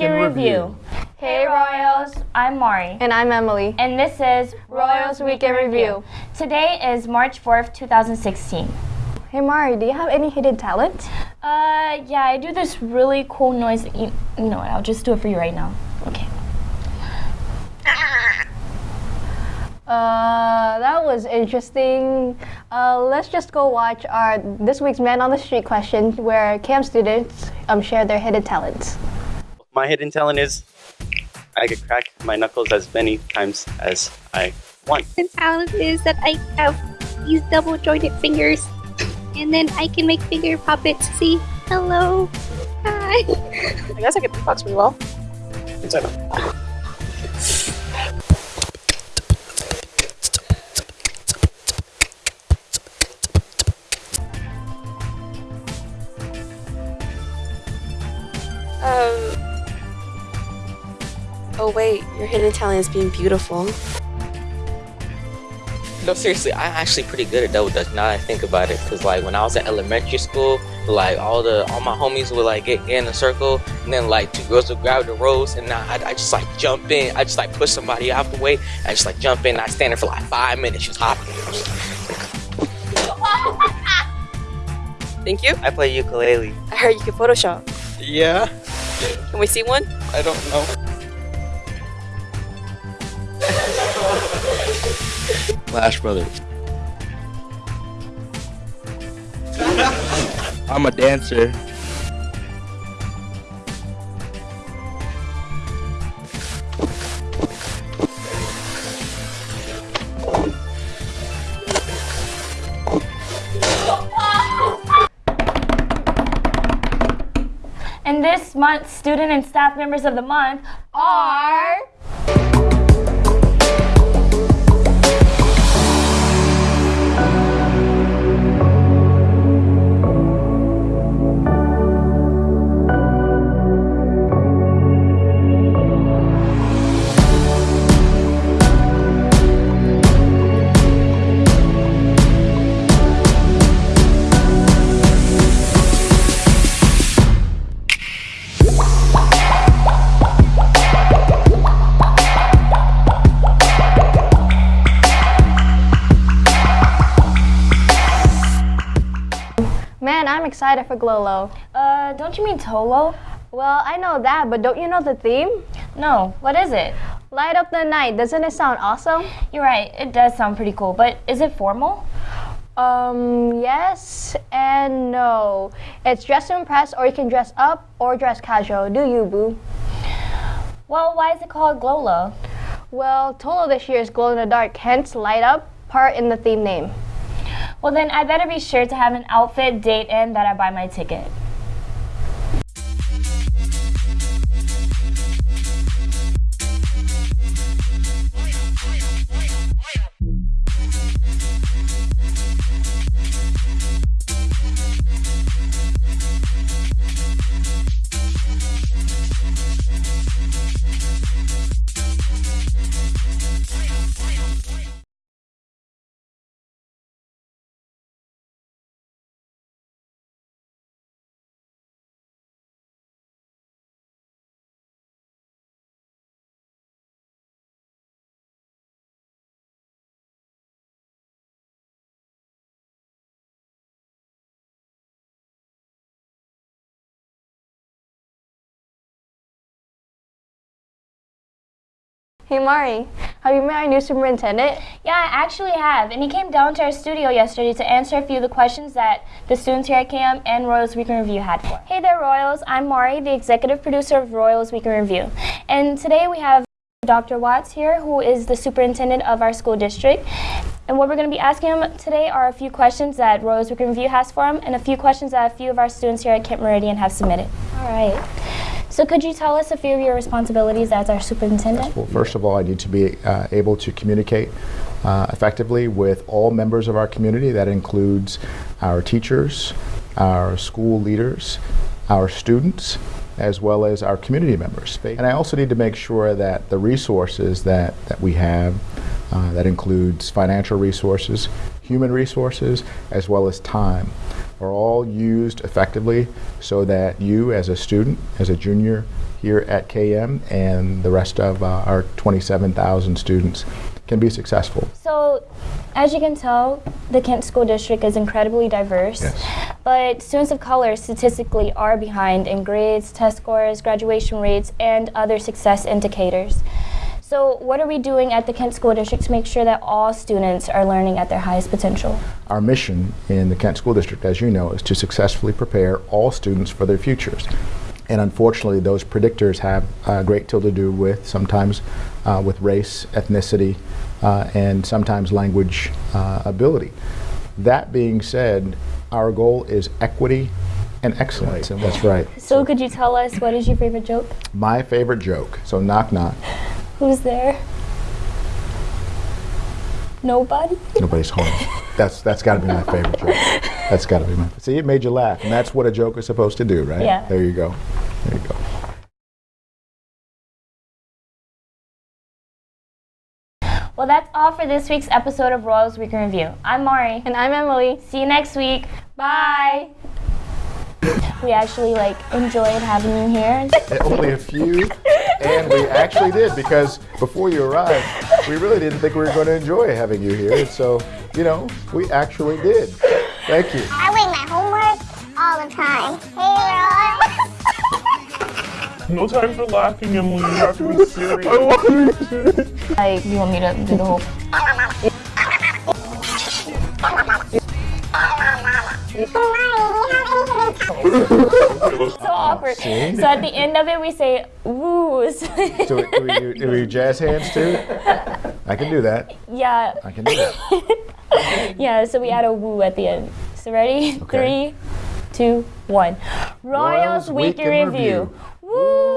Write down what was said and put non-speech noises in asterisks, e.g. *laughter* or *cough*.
in Review. Hey Royals, I'm Mari. And I'm Emily. And this is Royals Week in Review. Today is March 4th, 2016. Hey Mari, do you have any hidden talent? Uh, yeah, I do this really cool noise. You, you know what, I'll just do it for you right now. Okay. *laughs* Uh, that was interesting. Uh, let's just go watch our this week's Man on the Street question, where camp students um, share their hidden talents. My hidden talent is I could crack my knuckles as many times as I want. The talent is that I have these double jointed fingers, and then I can make finger puppets. See, hello, hi. *laughs* I guess I could beatbox really well. Um. Oh wait, your hidden talent is being beautiful. No, seriously, I'm actually pretty good at double dutch now that I think about it. Cause like when I was at elementary school, like all the all my homies would like get, get in a circle, and then like two girls would grab the ropes, and I, I just like jump in. I just like push somebody out the way. I just like jump in. And I stand there for like five minutes, just hopping. *laughs* Thank you. I play ukulele. I heard you can Photoshop. Yeah, Can we see one? I don't know. Flash Brothers. I'm a dancer. And this month's student and staff members of the month are. Excited for Glolo. Uh, don't you mean Tolo? Well, I know that, but don't you know the theme? No, what is it? Light up the night. Doesn't it sound awesome? You're right, it does sound pretty cool, but is it formal? Um, yes and no. It's dress to impress, or you can dress up or dress casual. Do you, boo? Well, why is it called Glolo? Well, Tolo this year is glow in the dark, hence light up part in the theme name. Well, then I better be sure to have an outfit, date, and that I buy my ticket. Hey Mari, have you met our new superintendent? Yeah, I actually have, and he came down to our studio yesterday to answer a few of the questions that the students here at camp and Royals Week in Review had for. Hey there, Royals. I'm Mari, the executive producer of Royals Week in Review, and today we have Dr. Watts here, who is the superintendent of our school district. And what we're going to be asking him today are a few questions that Royals Week in Review has for him, and a few questions that a few of our students here at Kent-Meridian have submitted. All right. So could you tell us a few of your responsibilities as our superintendent? Well, first of all, I need to be uh, able to communicate uh, effectively with all members of our community. That includes our teachers, our school leaders, our students, as well as our community members. And I also need to make sure that the resources that, that we have, uh, that includes financial resources, human resources, as well as time, are all used effectively so that you as a student, as a junior here at KM and the rest of uh, our 27,000 students can be successful. So, as you can tell, the Kent School District is incredibly diverse. Yes. But students of color statistically are behind in grades, test scores, graduation rates, and other success indicators. So, what are we doing at the Kent School District to make sure that all students are learning at their highest potential? Our mission in the Kent School District, as you know, is to successfully prepare all students for their futures. And unfortunately, those predictors have a great deal to do with sometimes uh, with race, ethnicity, uh, and sometimes language uh, ability. That being said, our goal is equity and excellence. That's right. So, could you tell us what is your favorite joke? My favorite joke. So knock knock. Who's there? Nobody? Nobody's home. That's that's got to be my favorite joke. That's got to be my. See, it made you laugh, and that's what a joke is supposed to do, right? Yeah. There you go. There you go. Well, that's all for this week's episode of Royals Week in Review. I'm Mari. And I'm Emily. See you next week. Bye. We actually like enjoyed having you here. And only a few, and we actually did because before you arrived, we really didn't think we were going to enjoy having you here. So, you know, we actually did. Thank you. I wing my homework all the time. Hey, Roy. No time for laughing, Emily. You have to be serious. Like, you want me to do the whole? So oh, awkward. See? So at the end of it, we say woos. *laughs* So do, we do, do we jazz hands too? *laughs* I can do that. yeah, I can do that. *laughs* yeah. So we add a woo at the end. So ready? Okay. Three, two, one. Royals, Royals Week Week in in Review. Review. Woo!